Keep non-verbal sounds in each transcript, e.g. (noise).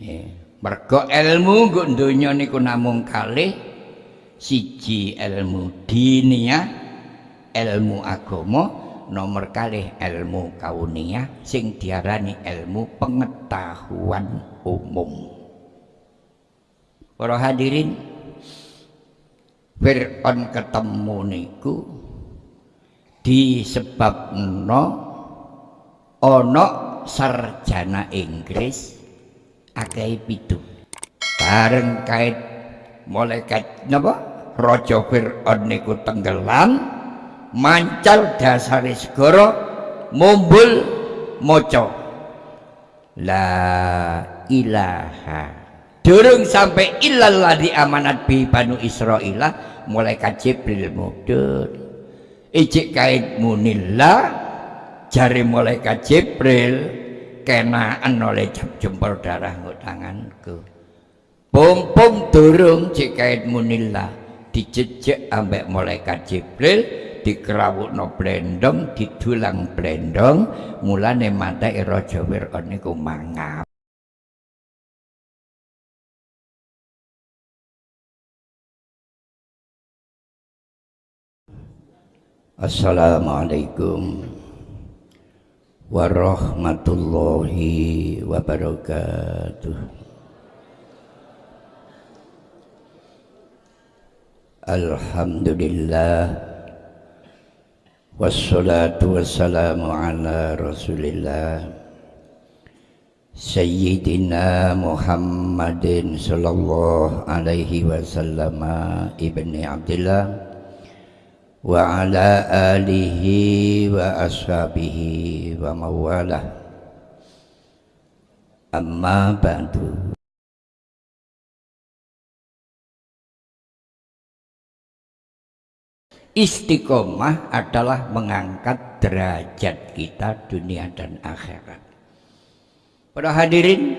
Ya. Mergo ilmu nggo donya niku namung kalih siji ilmu diniyah, ilmu agama, nomor kalih ilmu kauniyah sing diarani ilmu pengetahuan umum. Para hadirin, Fir'aun ketemu niku disebabno ana sarjana Inggris akeh pitu. Bareng kait malaikat napa? Raja Fir'aun niku tenggelam mancal dasare segara mumbul maca la ilaha. Durung sampai illallah di amanat bi banu Israila malaikat Jibril mudhun ijik kait munillah jari malaikat Jibril kenaan oleh jempol darah tanganku pompong durung cik kait munillah dijejek ambek malaikat Jibril dikerawuk no blendong didulang blendong mulane mata raja Fir'aun niku mangap. Assalamualaikum warahmatullahi wabarakatuh. Alhamdulillah. Wassalatu wassalamu ala rasulillah. Sayyidina Muhammadin sallallahu alaihi wasallam ibni Abdullah wa ala alihi wa ashabihi wa amma Istiqomah adalah mengangkat derajat kita dunia dan akhirat. Para hadirin,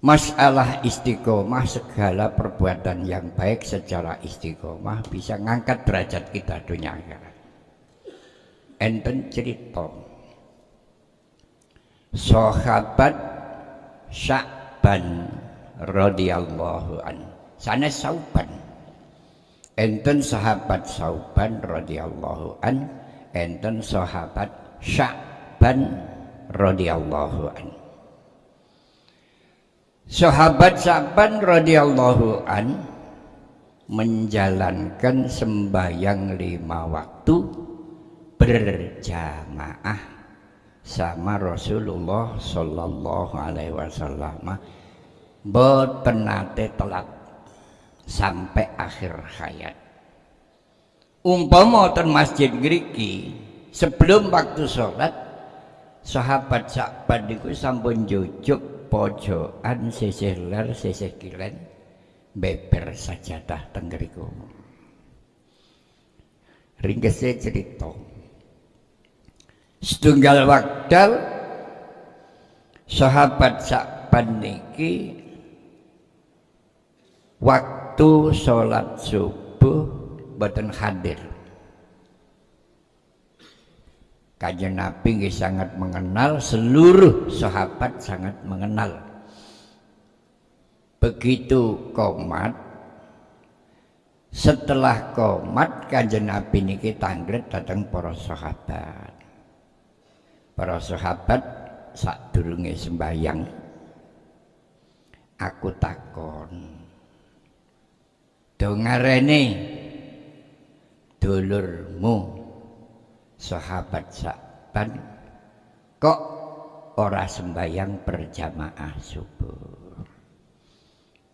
masalah istiqomah segala perbuatan yang baik secara istiqomah bisa ngangkat derajat kita dunia akhirat. Enten cerita. Sahabat Sya'ban radhiyallahu an sana sauban enten sahabat sauban radhiyallahu an enten sahabat Sya'ban radhiyallahu an Sahabat-sahabat radhiyallahu an menjalankan sembahyang lima waktu berjamaah sama Rasulullah Sallallahu Alaihi Wasallam boten nate telat sampai akhir hayat. Umpama ten masjid griki sebelum waktu sholat sahabat-sahabat itu sampun jujuk pojokan sisih ler sisih kilen beber sajadah tenggeriku ringkesnya cerita. Setunggal wakdal sahabat sakban niki waktu sholat subuh boten hadir Kajian Nabi sangat mengenal seluruh sahabat sangat mengenal. Begitu komat setelah komat kajian Nabi niki tanggret datang para sahabat. Para sahabat sak durunge sembayang aku takon dongarene dulurmu sahabat saban kok ora sembayang berjamaah subuh?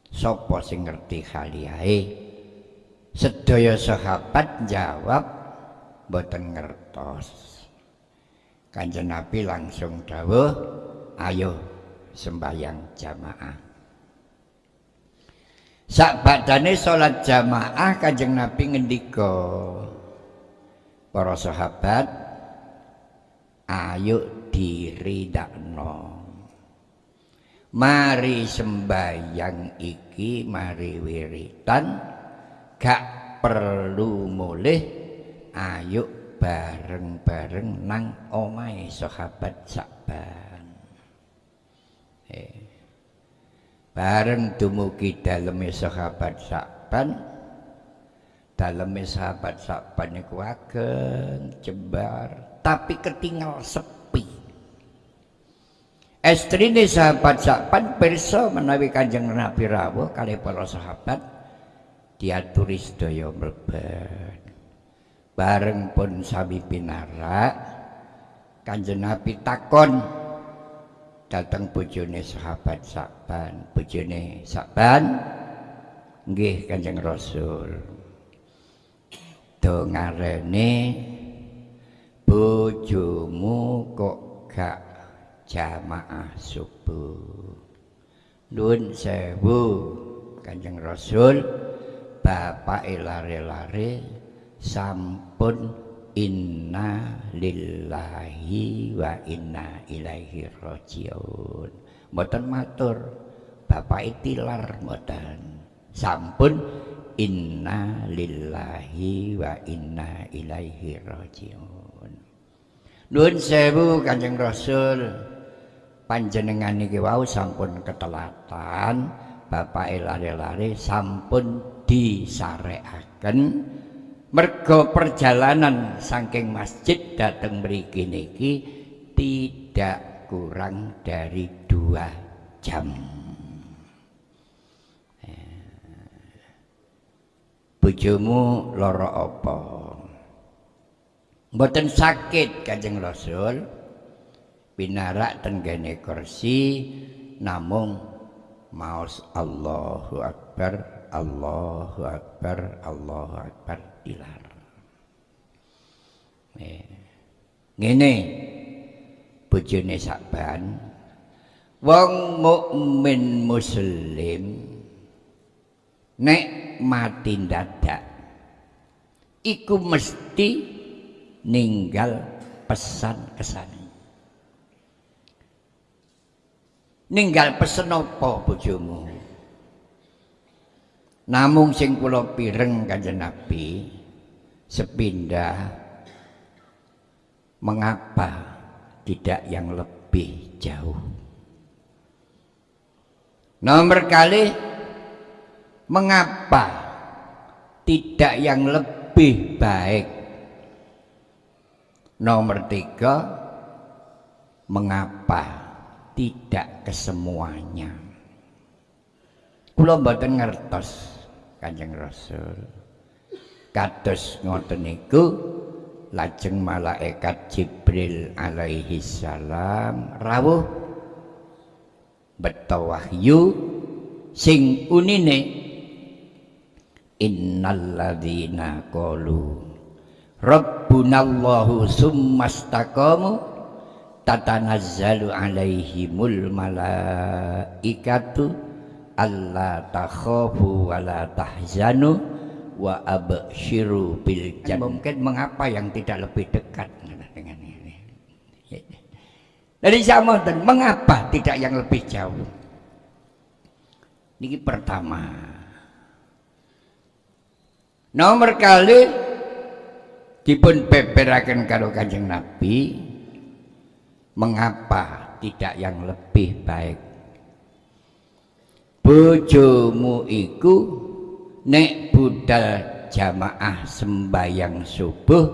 Sopo sing ngerti khaliahe sedaya sahabat jawab boten ngertos. Kanjeng Nabi langsung dawuh ayo sembayang jamaah. Sak badane salat jamaah kanjeng Nabi ngendika para sahabat ayo diridakno. Mari sembayang iki mari wiritan. Gak perlu mulih ayo bareng-bareng nang omahe sahabat saban eh. bareng dumugi daleme sahabat Sakban daleme sahabat Sakban niku ageng jembar tapi ketinggal sepi. Estrine sahabat Sakban pirsa menawi Kanjeng Nabi rawuh kali para sahabat diaturi sedaya mlebet. Bareng pun sami pinarak Kanjeng Nabi takon datang bojone sahabat Sakban bojone Sakban nggih Kanjeng Rasul do ngarene bojomu kok gak jamaah subuh? Nuwun sewu Kanjeng Rasul. Bapak lare-lare sampun inna lillahi wa inna ilaihi rajiun. Mboten matur bapak itilar mboten sampun inna lillahi wa inna ilaihi rajiun. Nuwun sewu kanjeng rasul. Panjenengan iki wau sampun ketelatan bapak lare-lare sampun disarekaken mergo perjalanan saking masjid dateng mriki niki tidak kurang dari dua jam bojomu loro apa? Mboten sakit kanjeng rasul. Pinarak tenggene kursi namung maos Allahu Akbar Allahu Akbar Allahu Akbar ilar. Ngene bojone Sakban wong mukmin muslim nek mati dadak iku mesti ninggal pesan kesan ninggal pesen apa bojomu? Namung sing kula pireng kanjeng Nabi sepindah mengapa tidak yang lebih jauh? Nomor kali mengapa tidak yang lebih baik nomor tiga mengapa tidak kesemuanya kula mboten ngertos Kanjeng Rasul. Kados ngoten niku lajeng malaikat Jibril alaihi salam rawuh beta wahyu sing unine innalladzina qalu rabbunallahu summastaqamu tatanazzalu alaihimul malaikatu Allah takhafu wa la tahzanu wa abshiru bil jannah. Mungkin mengapa yang tidak lebih dekat dengan ini. Dari sama dan mengapa tidak yang lebih jauh? Ini pertama. Nomor kali dipun beberaken karo Kanjeng Nabi mengapa tidak yang lebih baik? Bojomu iku nek budal jamaah sembayang subuh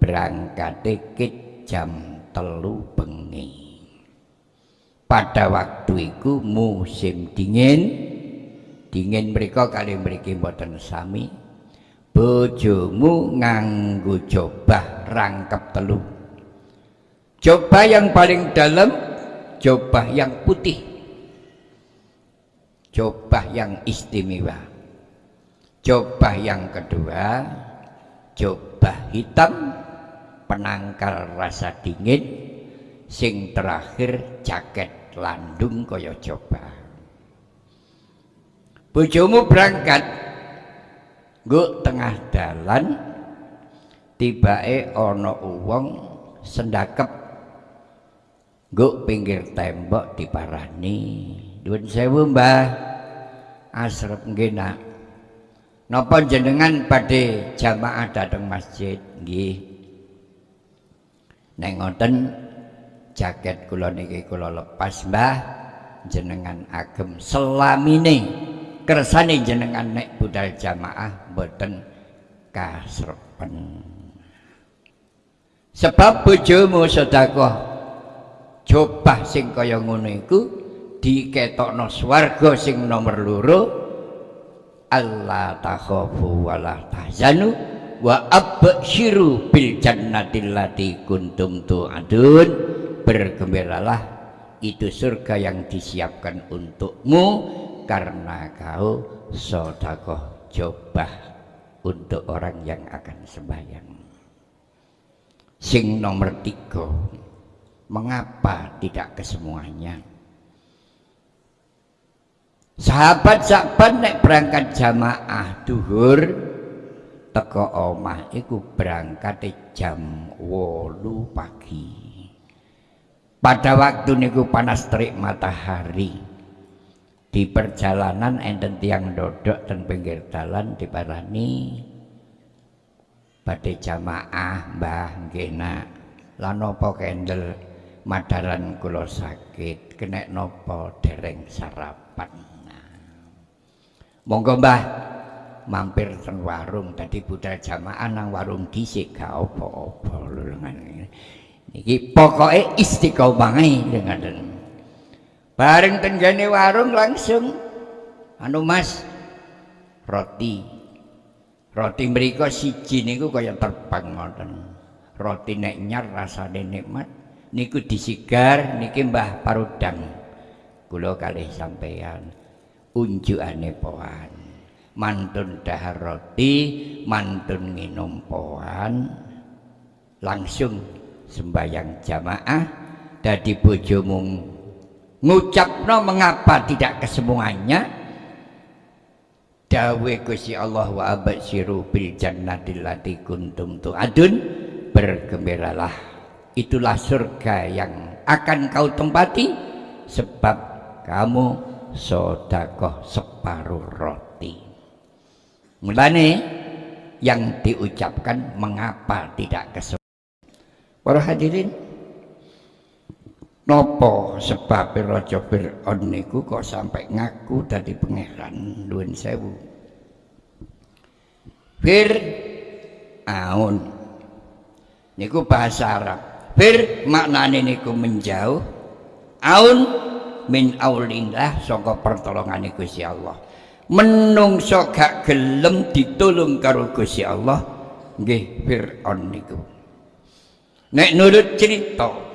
berangkat dikit jam telu bengi. Pada waktu itu musim dingin dingin mereka kali mereka mboten sami bojomu nganggu coba rangkap telu. Coba yang paling dalam coba yang putih. Coba yang istimewa. Coba yang kedua coba hitam penangkal rasa dingin sing terakhir jaket landung kaya coba bojomu berangkat nguk tengah dalan tibae ana uwong sendakep. Nguk pinggir tembok diparani. Duun sewu mbah. Asrep nggih nak. Napa jenengan pada jamaah datang masjid? Nggih. Nek ngoten jaket kula niki kula lepas mbah. Jenengan agem selamine. Kersane jenengan nek budal jamaah boten kasrepen. Sebab bojomu sedekah jobah sing kaya ngono iku diketokno swarga sing nomor loro Allah takhafu wala tahzanu wa absyiru bil jannati allati kuntum tu'adun. Bergembiralah itu surga yang disiapkan untukmu karena kau sodakoh coba untuk orang yang akan sembahyang. Sing nomor tiga mengapa tidak kesemuanya? Sahabat-sahabat naik berangkat jamaah duhur teko omah iku berangkat jam wolu pagi. Pada waktu niku panas terik matahari di perjalanan enten tiang dodok dan pinggir jalan diparani pada jamaah mbah gena lan napa kendel madaran kula sakit kena nopo dereng sarapan. Nah. monggo mbah mampir teng warung. Tadi budal jamaah nang warung dhisik gak apa-apa lho niki pokoke istiqomah dengan bareng tenggane warung langsung. Anu Mas roti. Roti mriku siji niku kaya terbang ngoten. Roti nek nyar rasane nikmat niku disigar niki Mbah Parudang. Kula kalih sampeyan unjukane poan. Mantun dahar roti mantun minum poan. Langsung sembayang jamaah dadi bojomu ngucapno mengapa tidak kesemuanya? Dawe Gusti Allah wa abasyiru bil jannatil lati kuntum tu'adun. Bergembiralah. Itulah surga yang akan kau tempati sebab kamu sodakoh separuh roti. Mulane yang diucapkan mengapa tidak kesembuhan. Para hadirin, nopo sebab Raja Fir'aun niku kok sampai ngaku dari pangeran nuwun sewu. Fir'aun niku bahasa Arab. Fir maknane niku menjauh. Aun min aulillah saka pertolongan Gusti Allah menungso gak gelem ditulung karo Gusti Allah nggih Firaun niku nek nurut cerita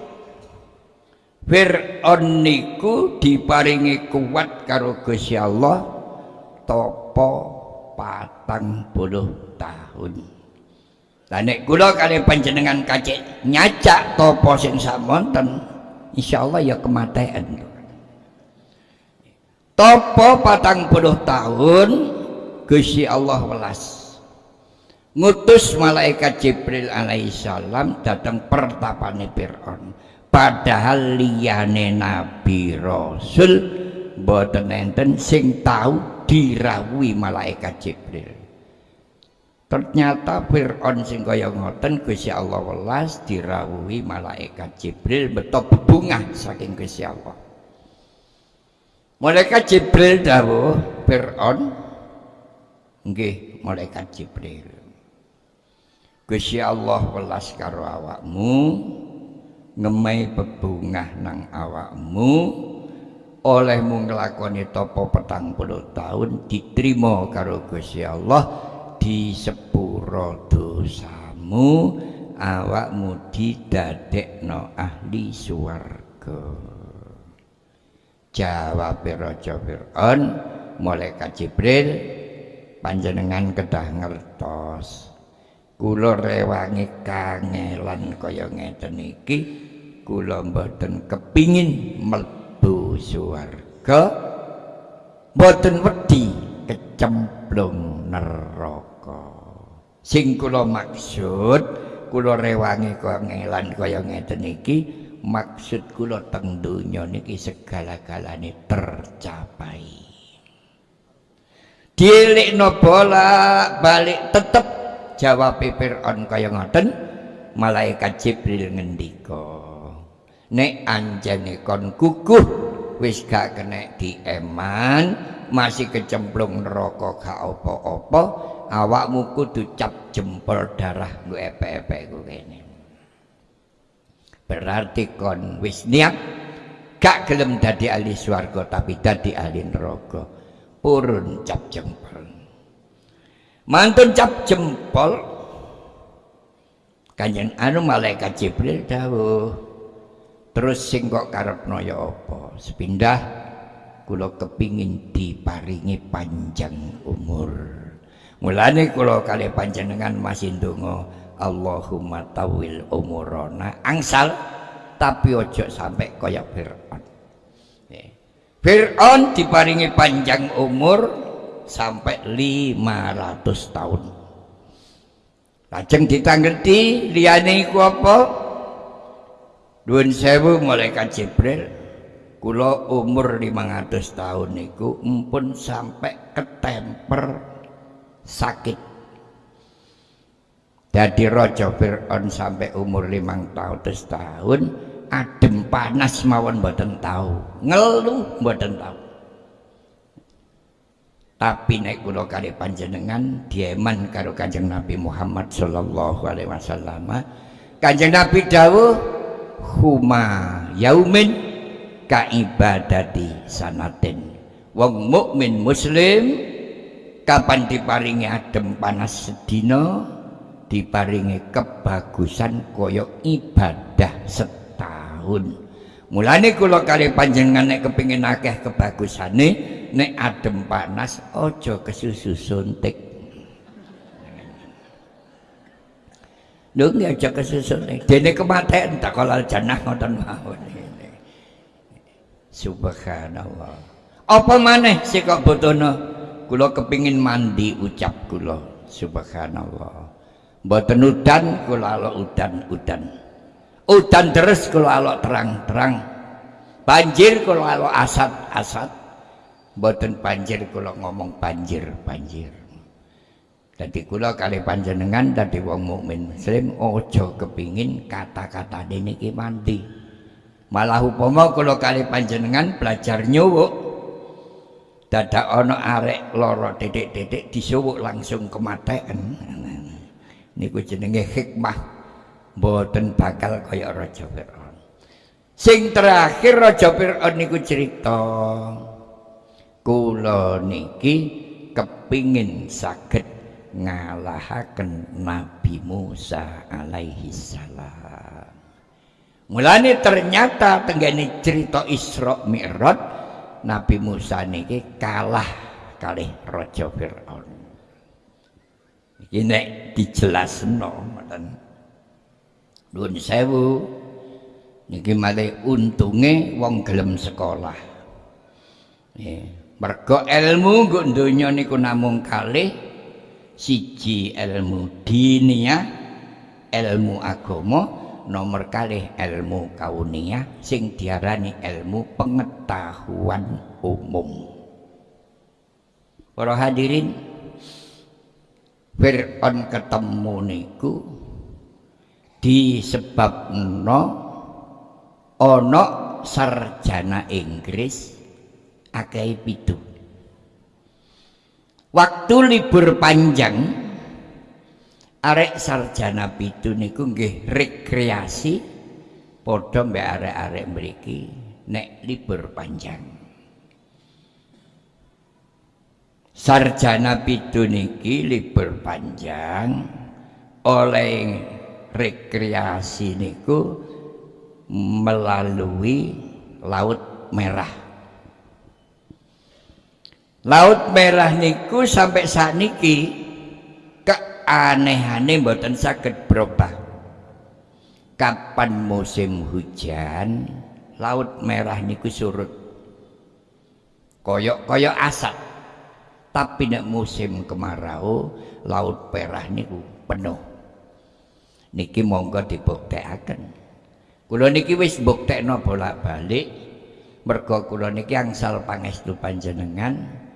Firaun niku diparingi kuat karo Gusti Allah topo patang puluh tahun. Lah nek kula kali panjenengan kacik nyacak topo sing samonten insyaallah ya kematian Topo patang puluh tahun Gusti Allah welas. Ngutus malaikat Jibril alaihissalam datang pertapane Fir'aun padahal liyane nabi rasul boten enten sing tahu dirawuhi malaikat Jibril. Ternyata Fir'aun sing kaya ngoten Gusti Allah welas dirawuhi malaikat Jibril beto bebungah saking Gusti Allah. Malaikat Jibril dawuh Fir'aun nggih malaikat Jibril. Gusti Allah welas karo awakmu ngemai bebungah nang awakmu. Olehmu nglakoni topo petang puluh tahun diterima karo Gusti Allah di sepuro dosamu. Awakmu didadekno ahli swarga. Jawab Raja Fir'aun malaikat Jibril panjenengan kedah ngertos kula rewangi kangelan kaya ngeten iki. Kula mboten kepingin mlebu swarga. Mboten wedi kecemplung neraka. Sing kula maksud kula rewangi kangelan kaya ngeten iki maksud kula teng donya niki segala-galane tercapai. Dilekno bola balik tetep jawab Fir'aun kaya ngoten malaikat Jibril ngendika nek anjane kon kukuh wis gak kena dieman masih kecemplung neraka gak apa-apa awakmu kudu cap jempol darah nggo epek-epek kene. Berarti kon wis niat gak gelem dadi ahli swarga tapi dadi ahli neraka. Purun cap jempol mantun cap jempol. Kanjeng anu malaikat Jibril dawuh terus sing kok karepno ya apa? Sepindah kula kepingin diparingi panjang umur. Mulane kula kali panjenengan masih ndonga Allahumma tawil umurona angsal tapi ojo sampai kaya Fir'aun. Fir'aun diparingi panjang umur sampai 500 tahun. Lajeng ditanggeti liyane iku apa? Duun sewu malaikat Jibril. Kula umur 500 tahun niku empun sampai ketemper sakit. Jadi raja Fir'aun sampai umur 5 tahun tahun adem panas mawon mboten tahu. Ngeluh mboten tahu tapi naik kula kali panjenengan dieman karo Kanjeng Nabi Muhammad sallallahu alaihi wasallam. Kanjeng Nabi dawuh huma yaumin ka ibadati sanatin. Wong mukmin muslim kapan diparingi adem panas sedina diparingi kebagusan kaya ibadah setahun. Mulane kula kali panjenengan nek kepingin akeh kebagusane nek adem panas aja kesusu suntik lho nggih aja suntik dene kematian tak kalal janah ngoten mawon Subhanallah. Apa maneh sih kok botono? Kula kepingin mandi ucap kula. Subhanallah. Mboten udan kula alok udan-udan. Udan terus kula alok terang-terang. Banjir kula alok asat-asat. Mboten banjir kula ngomong banjir-banjir. Jadi kula kali panjenengan tadi wong mukmin muslim ojo kepingin kata-kata niki mandi. Malah upama kula kali panjenengan belajar nyuwuk. Dadak ana arek lara titik-titik disuwuk langsung kematean niku jenenge hikmah. Mboten bakal kaya raja Firaun. Sing terakhir raja Firaun niku cerita kula niki kepingin saged ngalahaken Nabi Musa alaihi salam Mulane ternyata tenggane cerita Isra Mi'raj Nabi Musa niki kalah kalih Raja Firaun. Iki nek dijelasno ngoten. Nuwun sewu. Niki malih untunge wong gelem sekolah. Mergo ilmu nggo donya niku namung kalih siji ilmu diniyah, ilmu agama, nomor kali ilmu kauniyah sing diarani ilmu pengetahuan umum. Para hadirin Fir'aun ketemu niku disebabno ana sarjana Inggris akeh pitu. Waktu libur panjang arek sarjana pitu niku nggih rekreasi padha mbek arek-arek mriki nek libur panjang. Sarjana pitu niki libur panjang oleh rekreasi niku melalui laut merah laut merah niku sampai saat niki aneh-aneh mboten saged berubah. Kapan musim hujan laut merah niku surut. Koyok-koyok asap. Tapi nek musim kemarau laut merah niku penuh. Niki monggo dibuktekaken kula niki wis buktekno bolak-balik. Mergo kula niki angsal pangestu panjenengan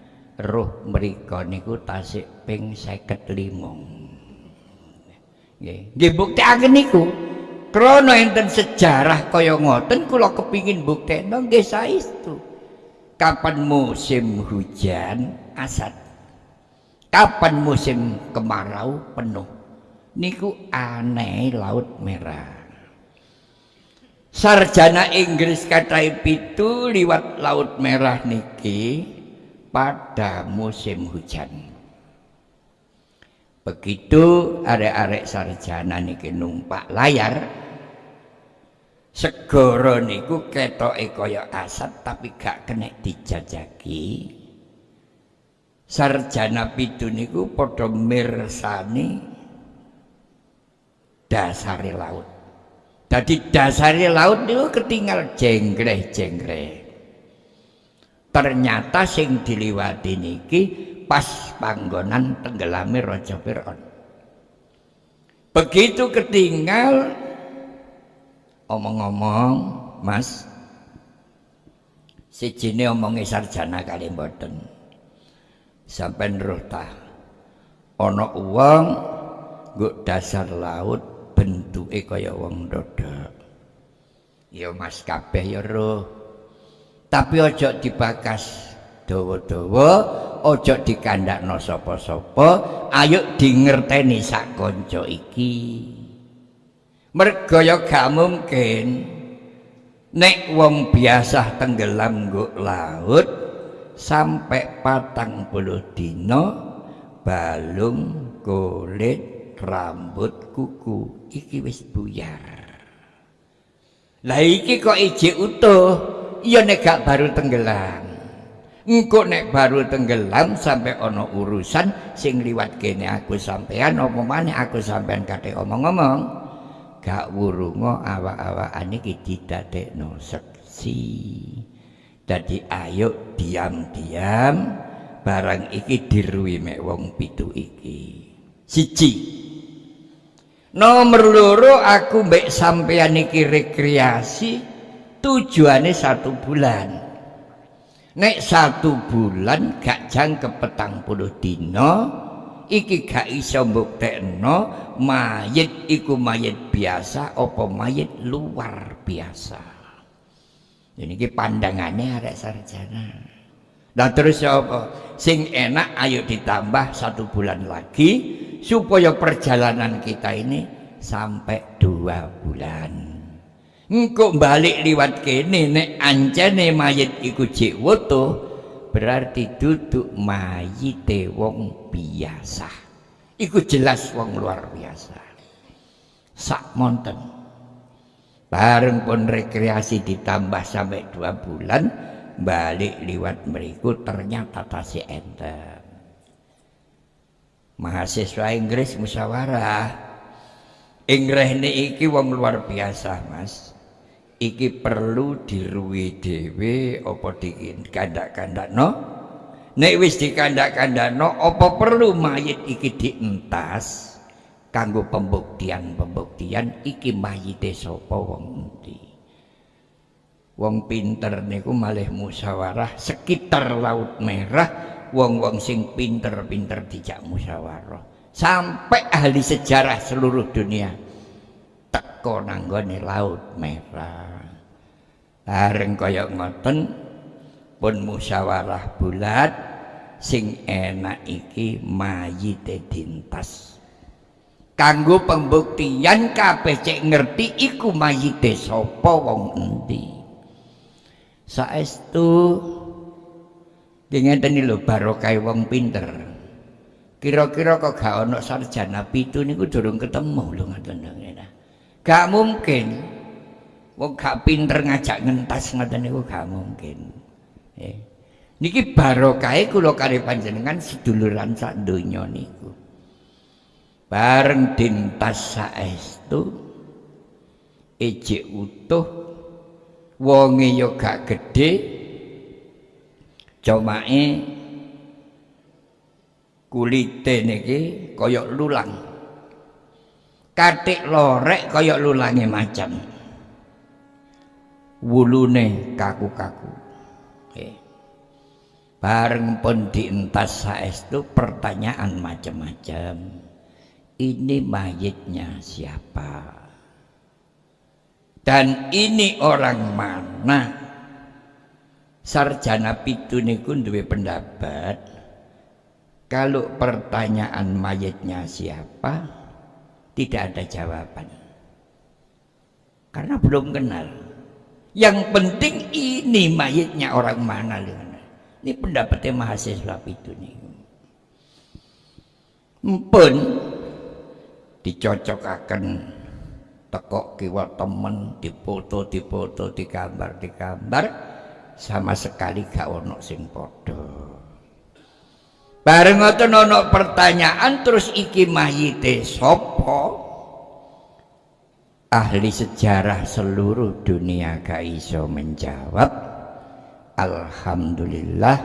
roh mriku niku tasik ping 55 Nggih, nggih buktekaken niku. Krana enten sejarah kaya ngoten kula kepingin buktekno nggih saestu. kapan musim hujan asad kapan musim kemarau penuh. Niku aneh laut merah. Sarjana Inggris kata pitu liwat laut merah niki pada musim hujan. Begitu arek-arek sarjana niki numpak layar segara niku ketoke kaya asat tapi gak kena dijajaki. Sarjana pitu niku padha mirsani dasare laut. Jadi dasare laut niku ketinggal jenggreh-jenggreh ternyata sing diliwati niki pas panggonan tenggelami Raja Fir'aun. Begitu ketinggal omong-omong mas si jini omongi sarjana kali mboten. Sampai ta ono uang guk dasar laut bentuke kaya wong dodo ya mas kabeh ya roh tapi ojo dibakas dawa-dawa ojo dikandakno sapa-sapa ayo di ngerteni sak kanca iki. Mergo ya gak mungkin. Nek wong biasa tenggelam nggo laut sampai patang puluh dino balung kulit rambut kuku iki wis buyar. Lah iki kok iji utuh iya nek gak baru tenggelam. Engko nek baru tenggelam sampai ono urusan sing liwat kene aku sampean apa maneh aku sampean kate omong-omong. Gak wurunga awak-awakan iki didadekno seksi. Dadi ayo diam-diam barang iki diruwi mek wong pitu iki. Siji. Nomor loro aku mbek sampeyan iki rekreasi tujuane satu bulan. Nek satu bulan gak jangkep petang puluh dino iki gak iso mbuktekno mayit iku mayit biasa apa mayit luar biasa. Ini ki pandangannya arek sarjana. Nah terus apa? Sing enak ayo ditambah satu bulan lagi supaya perjalanan kita ini sampai dua bulan engkau balik liwat kene nek ancene mayit iku jek wutuh berarti duduk mayite wong biasa. Iku jelas wong luar biasa. Sak monten. Bareng pun rekreasi ditambah sampai dua bulan balik liwat meriku ternyata tasih enten. Mahasiswa Inggris musyawarah Inggris ini iki wong luar biasa mas iki perlu diruwi dhewe apa dikandak-kandakno? Nek wis dikandak-kandakno apa perlu mayit iki dientas? Kanggo pembuktian-pembuktian iki mayite sapa wong endi? Wong pinter niku malih musyawarah sekitar laut merah wong-wong sing pinter-pinter dijak musyawarah sampai ahli sejarah seluruh dunia teko nanggone laut merah bareng kaya ngoten pun musyawarah bulat sing enak iki mayite dintas. Kanggo pembuktian kabeh cek ngerti iku mayite sapa wong endi. Saestu ngeten lho barokah wong pinter. Kira-kira kok gak ana sarjana pitu niku durung ketemu lho ngoten Gak mungkin. Wong gak pinter ngajak ngentas ngoten niku gak mungkin. Eh. Niki barokahe kula kali panjenengan seduluran sak donya niku. Bareng dintas saestu ejek utuh wonge yo gak gedhe comake kulite niki kaya lulang katik lorek kaya lulange macam wulune kaku-kaku. Okay. bareng pun dientas saestu pertanyaan macam-macam ini mayitnya siapa? Dan ini orang mana? Sarjana pitu niku duwe pendapat kalau pertanyaan mayatnya siapa tidak ada jawaban. Karena belum kenal yang penting ini mayatnya orang mana ini pendapatnya mahasiswa itu nih. Pun dicocokaken tekok kiwa temen dipoto dipoto digambar digambar sama sekali gak ono sing padha. Bareng ngoten ono pertanyaan terus iki mayite sapa ahli sejarah seluruh dunia gak iso menjawab. Alhamdulillah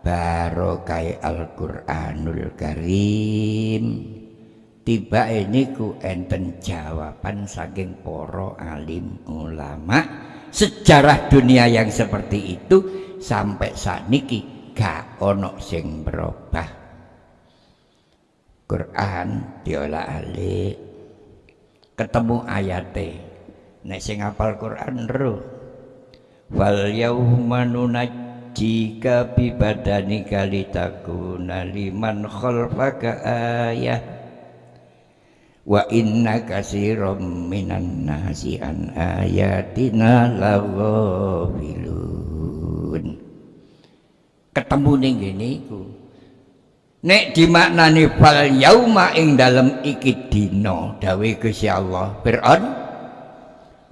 barokai Al-Quranul Karim. Tiba ini ku enten jawaban saking poro alim ulama. Sejarah dunia yang seperti itu sampai saat niki gak ono sing berubah. Quran diolah alik ketemu ayate. Nek sing hafal Quran ro wal yauma nunajjika bi badanika litakuna liman khalfaka ayah. Wa inna kasirum minan nasi an ayatina laghafilun ketemu ning ngene iku nek dimaknani fal yauma ing dalem iki dina dawe Gusti Allah Fir'aun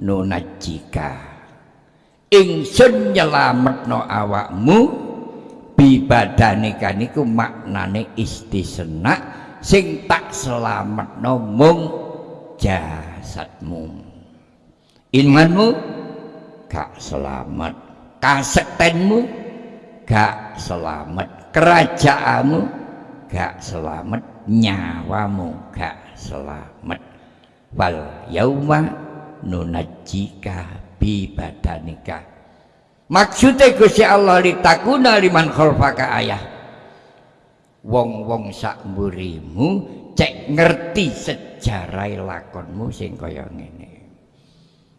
nunajika ingsun nyelametno awakmu bibadanika niku maknane istisna sing tak selamat mung jasadmu. Imanmu gak selamat kasektenmu gak selamat kerajaanmu gak selamat nyawamu gak selamat. Wal yauma nunajika bi badanika maksudnya Gusti Allah litakuna liman khalfaka ayah. Wong-wong sak mburimu cek ngerti sejarah lakonmu sing kaya ngene.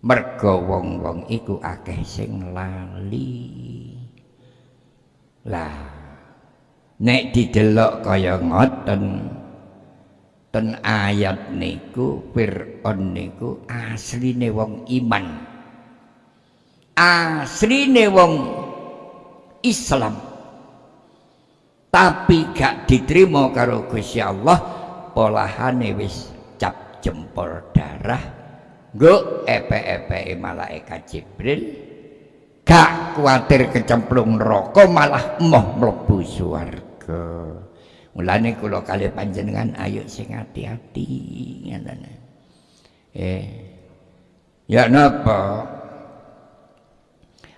Mergo wong-wong iku akeh sing lali. Lah nek didelok kaya ngoten ten ayat niku Fir'aun niku asline wong iman. Asline wong Islam. Tapi gak diterima karo Gusti Allah polahane wis cap jempol darah nggo epe-epe malaikat Jibril gak kuatir kecemplung neraka malah emoh mlebu swarga. Mulane kula kali panjenengan ayo sing hati-hati eh ya napa?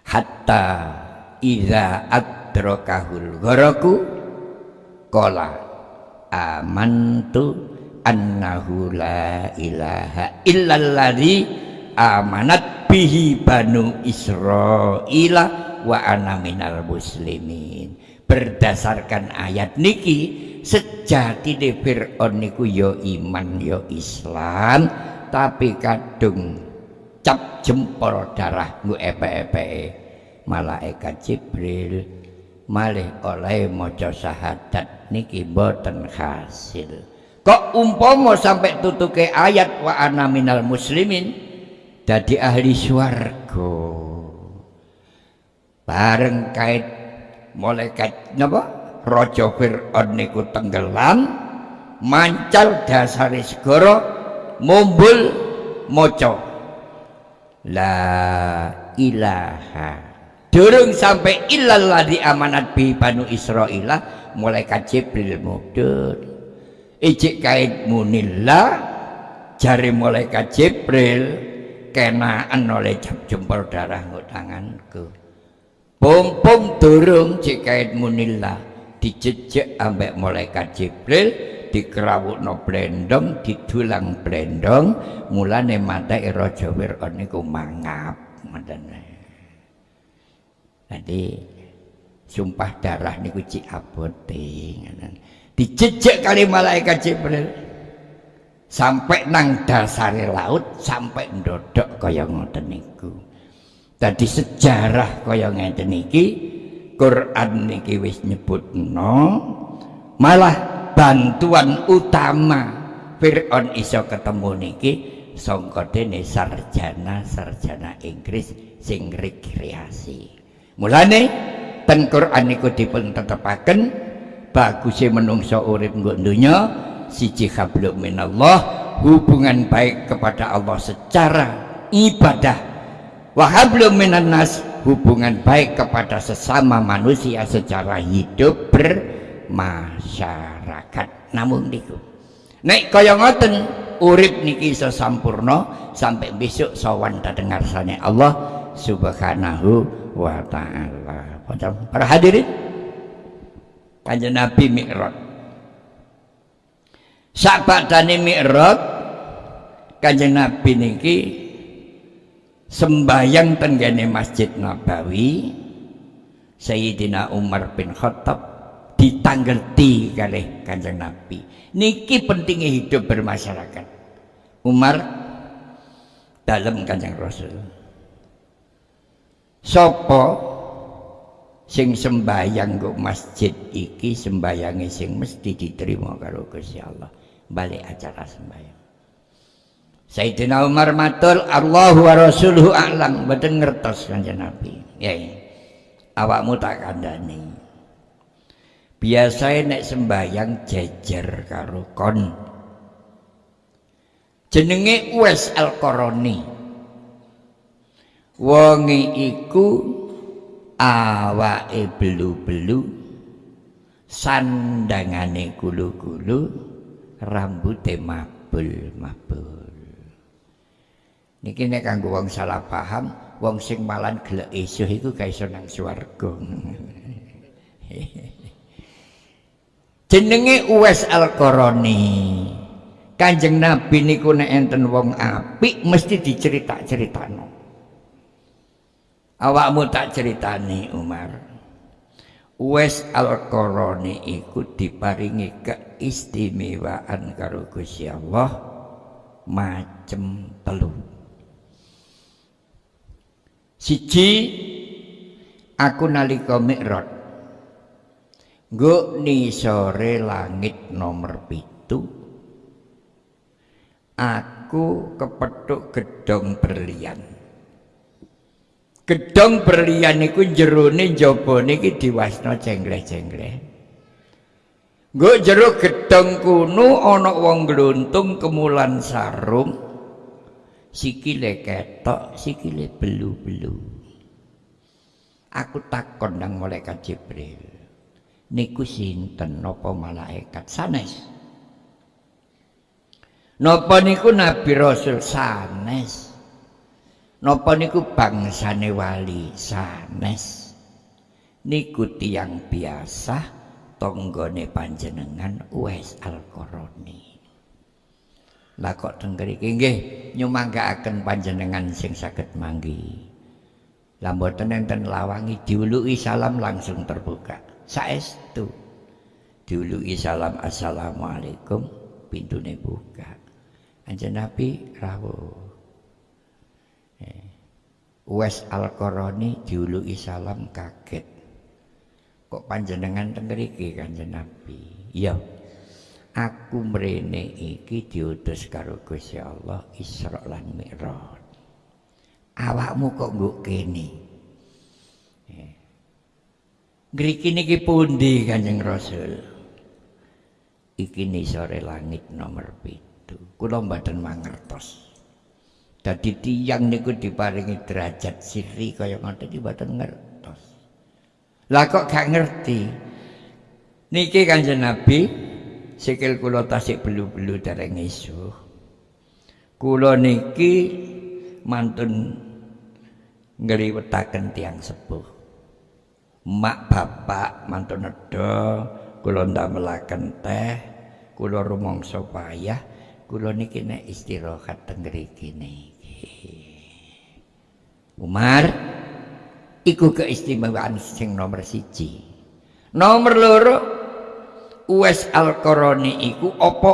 Hatta iza adrakahul gharaku Kola amantu annahu la ilaha illalladzi amanat bihi banu Israila wa ana minal muslimin. Berdasarkan ayat niki sejati di Fir'aun niku ya iman ya Islam tapi kadung cap jempol darah ngu epe-epe. Malaikat Jibril malih oleh maca syahadat niki boten hasil. Kok umpama sampai tutuke ayat wa ana minal muslimin dadi ahli swarga. Bareng kait malaikat napa? Raja Firaun niku tenggelam mancal dasare segara mumbul maca la ilaha. Durung sampai illallah di amanat bi banu Israila malaikat Jibril mudun ijik kait munillah jari malaikat Jibril kenaan oleh jempol darah nguk tanganku pung durung cik kait munillah dijejek ambek malaikat Jibril dikerawuk no blendong didulang blendong mulane mata raja Fir'aun niku mangap ngoten Jadi sumpah darah niku cik abote Dijejek kali malaikat Jibril. Sampai nang dasare laut sampai ndodok kaya ngoten niku. Tadi sejarah kaya ngeten iki Quran niki wis nyebutno malah bantuan utama Fir'aun iso ketemu niki sangka dene sarjana-sarjana Inggris sing rekreasi. Mulane ten Quran niku dipun tetepaken bagusé menungso urip nggo donya siji hablum minallah hubungan baik kepada Allah secara ibadah. Wa hablum minan nas hubungan baik kepada sesama manusia secara hidup bermasyarakat. Namun niku. Nek kaya ngoten urip niki iso sampurno sampai besok sawan dengar sane Allah subhanahu wa ta'ala. Para hadirin kanjeng Nabi Mi'raj sakbadane Mi'raj kanjeng Nabi niki sembayang tenggane Masjid Nabawi Sayyidina Umar bin Khattab ditanggerti kali kanjeng Nabi. Niki pentingnya hidup bermasyarakat. Umar dalam kanjeng Rasul. Sopo sing sembayang ke masjid iki sembayangi sing mesti diterima karo Gusti Allah balik acara sembayang Sayyidina Umar matul Allahu wa rasuluhu a'lam mboten ngertos kanjeng Nabi. Ya. Awakmu tak kandhani. Biasane nek sembayang jejer karo kon. Jenenge Uwais Al-Qarani. Wonge iku awake belu-belu sandangane gulu-gulu rambute mabul-mabul. Niki nek kanggo wong salah paham, wong sing malan gelek isuh iku ga iso nang swarga. (laughs) Jenenge Uwais Al-Qarani. Kanjeng Nabi niku nek enten wong apik mesti dicerita-critakno. Awakmu tak ceritani Umar. Uwais Al-Qarani iku diparingi keistimewaan karo Gusti Allah macem telu. Siji aku nalika mikrot Nggo sore langit nomor pitu Aku kepethuk gedong berlian Gedong berlian iku jerone jabane iki diwasna cengleh-cengleh Nggo jero gedong kuno ana wong gluntung kemulan sarung sikile ketok sikile belu-belu. Aku takon nang malaikat Jibril niku sinten? Napa malaikat sanes. Napa niku nabi rasul? Sanes napa niku bangsane wali sanes? Niku tiang biasa tonggone panjenengan Uwais Al-Qarani lah kok teng mriki nggih nyumanggaaken panjenengan sing saged manggi. Lah mboten enten lawangi diuluki salam langsung terbuka. Saestu diuluki salam assalamualaikum pintune buka. Anjen nabi rawuh. Wes Al-Qarani diuluki salam kaget. Kok panjenengan teng mriki kanjeng Nabi? Iya aku mrene iki diutus karo Gusti Allah Isra lan Mi'raj. Awakmu kok nggo kene. Ngriki niki pundi Kanjeng Rasul? Iki sore langit nomor pitu. Kula mboten mangertos dadi tiyang niku diparingi derajat siri kaya ngoten iki mboten ngertos. Lah kok gak ngerti? Niki Kanjeng Nabi sikil kula tasik belu-belu dereng isu kula niki mantun ngliwetaken tiang sepuh. Mak bapak mantun nedha kula ndamelaken teh kula rumangsa payah kula niki nek istirahat teng Umar iku keistimewaan sing nomor siji. Nomor loro Uwais Al-Qarani iku apa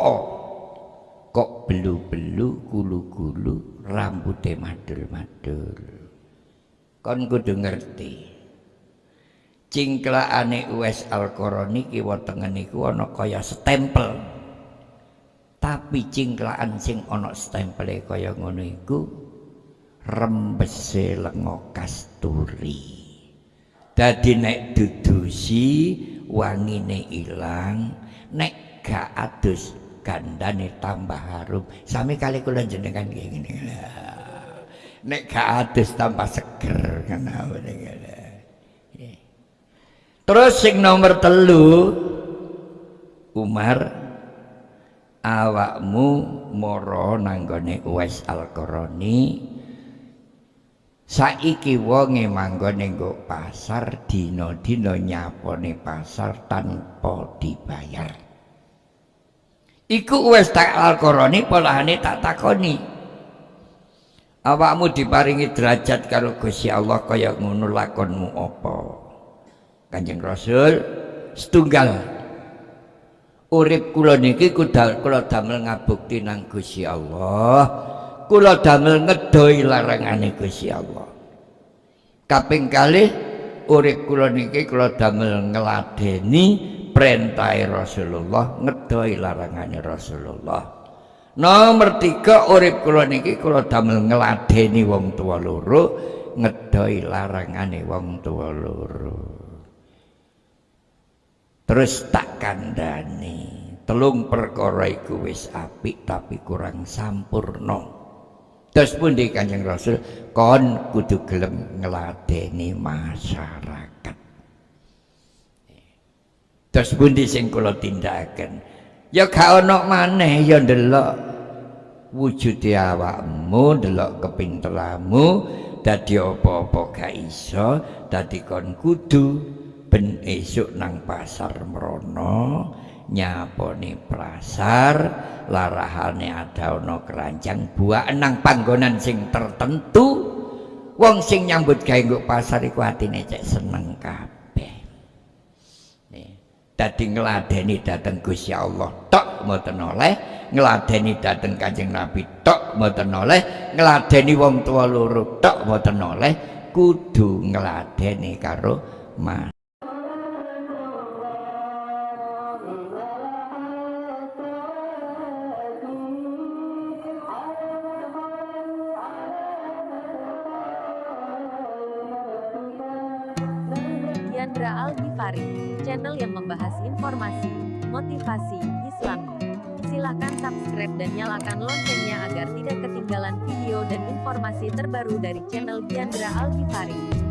kok belu-belu gulu-gulu rambutnya madul-madul. Kon kudu ngerti. Cingklaane Uwais Al-Qarani kiwa tengen iku ana kaya stempel tapi cingklaan sing ana stempele kaya ngono iku rembese lenga kasturi. Dadi nek dudusi wangine ilang nek gak adus gandane tambah harum. Sami kali kula jenengan ngene. Nek gak adus tambah seger ngene. Terus sing nomor telu Umar awakmu moro nanggone Uwais Al-Qarani. Saiki wonge manggone nggo pasar dina-dina nyapone pasar tanpa dibayar. Iku Uwais Al-Qarani polane tak takoni. Awakmu diparingi derajat karo Gusti Allah kaya ngono lakonmu apa? Kanjeng Rasul setunggal urip kula niki kula damel ngabukti nang Gusti Allah. Kula damel ngedoi larangane Gusti Allah. Kaping kalih urip kula niki kula damel ngladeni perintah Rasulullah ngedoi larangane Rasulullah. Nomor tiga urip kula niki kula damel ngladeni wong tua loro ngedoi larangane wong tua loro terus tak kandani telung perkara iku wis apik tapi kurang sampurno terus pun kanjeng rasul? Kon kudu gelem ngeladeni masyarakat. Terus pun sing kula tindakaken? Ya gak ono maneh ya ndelok wujud awakmu ndelok kepinteranmu dadi apa-apa gak iso dadi kon kudu ben esuk nang pasar merono nyaponi pasar larahane ada ono keranjang buah nang panggonan sing tertentu. Wong sing nyambut gawe pasar iku atine cek seneng kabeh. Dadi ngladeni dateng Gusti Allah tok mboten oleh. Ngladeni dateng Kanjeng Nabi tok mboten oleh. Ngladeni wong tua loro tok mboten oleh. Kudu ngladeni karo mas nyalakan loncengnya agar tidak ketinggalan video dan informasi terbaru dari channel Chandra Al Ghifari.